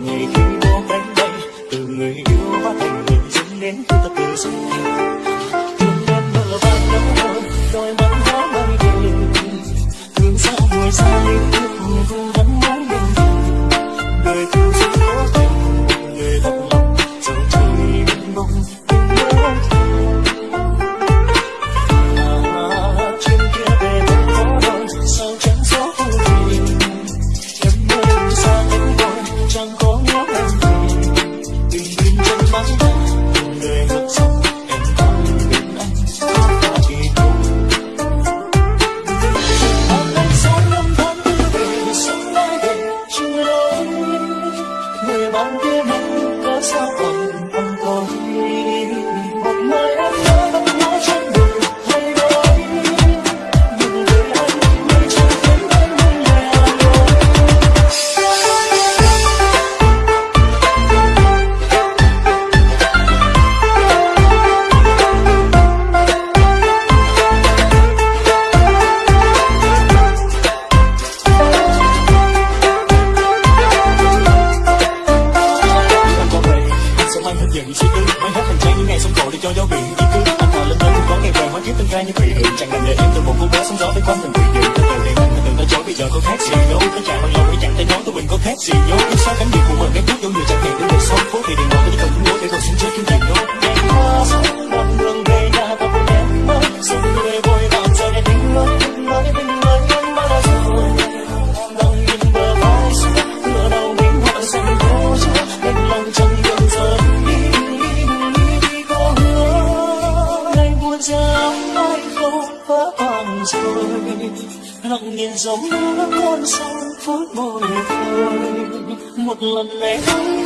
не 忙别，忙落下。giờ suy tư Mấy hết hành trang những ngày sông cổ để cho gió biển di cư. Anh thào lên tới cũng có ngày về hóa kiếp tân ra như quỷ hưởng Chẳng làm để em từ một cô bé sống gió với quanh mình quỷ đường. Từ từ để mình từ tới chối bây giờ tôi khác gì đâu Tất chàng bằng lòng với chẳng tay nói tôi mình có khác gì nhốt. Cứ sao cánh việc của mình, cái trước vô người chẳng lòng rồi lặng nhìn dòng nước con sông phớt bồi hồi một lần này ấy